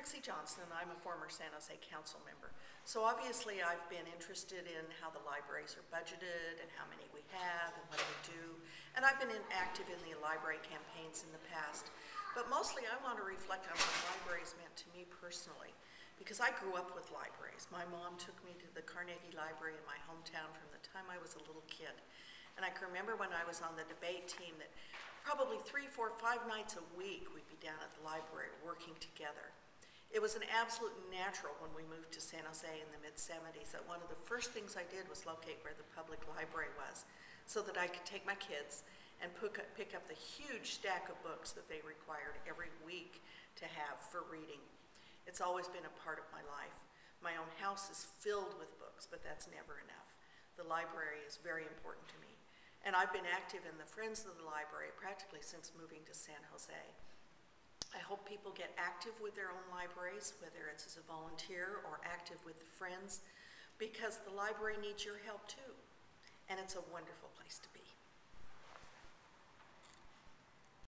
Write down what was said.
Trixie Johnson, I'm a former San Jose council member. So obviously, I've been interested in how the libraries are budgeted and how many we have and what we do. And I've been active in the library campaigns in the past. But mostly, I want to reflect on what libraries meant to me personally, because I grew up with libraries. My mom took me to the Carnegie Library in my hometown from the time I was a little kid. And I can remember when I was on the debate team that probably three, four, five nights a week, we'd be down at the library working together. It was an absolute natural when we moved to San Jose in the mid-seventies that one of the first things I did was locate where the public library was so that I could take my kids and pick up, the huge stack of books that they required every week to have for reading. It's always been a part of my life. My own house is filled with books, but that's never enough. The library is very important to me. And I've been active in the Friends of the Library practically since moving to San Jose. People get active with their own libraries, whether it's as a volunteer or active with friends, because the library needs your help too. And it's a wonderful place to be.